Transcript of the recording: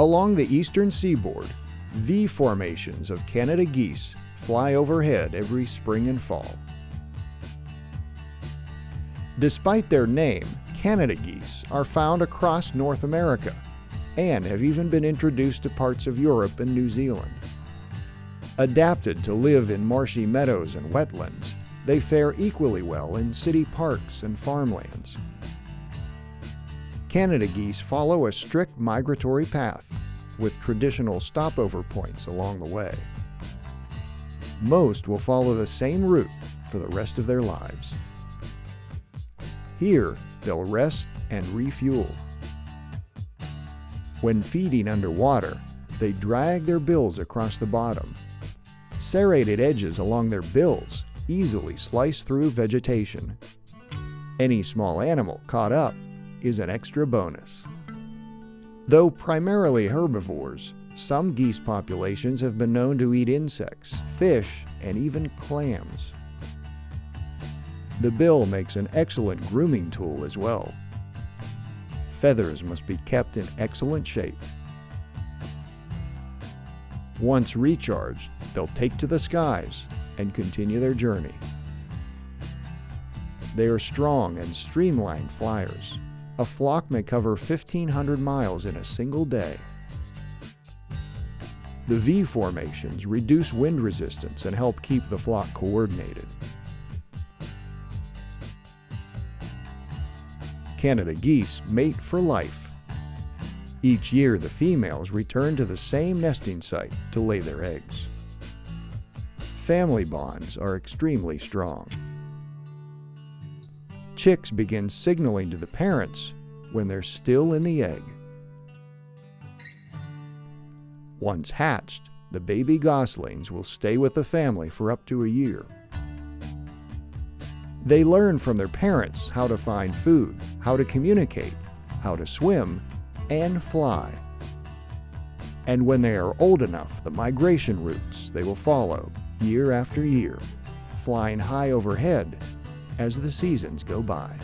Along the eastern seaboard, V formations of Canada geese fly overhead every spring and fall. Despite their name, Canada geese are found across North America and have even been introduced to parts of Europe and New Zealand. Adapted to live in marshy meadows and wetlands, they fare equally well in city parks and farmlands. Canada geese follow a strict migratory path with traditional stopover points along the way. Most will follow the same route for the rest of their lives. Here, they'll rest and refuel. When feeding underwater, they drag their bills across the bottom. Serrated edges along their bills easily slice through vegetation. Any small animal caught up is an extra bonus. Though primarily herbivores, some geese populations have been known to eat insects, fish, and even clams. The bill makes an excellent grooming tool as well. Feathers must be kept in excellent shape. Once recharged, they'll take to the skies and continue their journey. They are strong and streamlined flyers. A flock may cover 1,500 miles in a single day. The V formations reduce wind resistance and help keep the flock coordinated. Canada geese mate for life. Each year, the females return to the same nesting site to lay their eggs. Family bonds are extremely strong. Chicks begin signaling to the parents when they're still in the egg. Once hatched, the baby goslings will stay with the family for up to a year. They learn from their parents how to find food, how to communicate, how to swim, and fly. And when they are old enough, the migration routes they will follow year after year, flying high overhead as the seasons go by.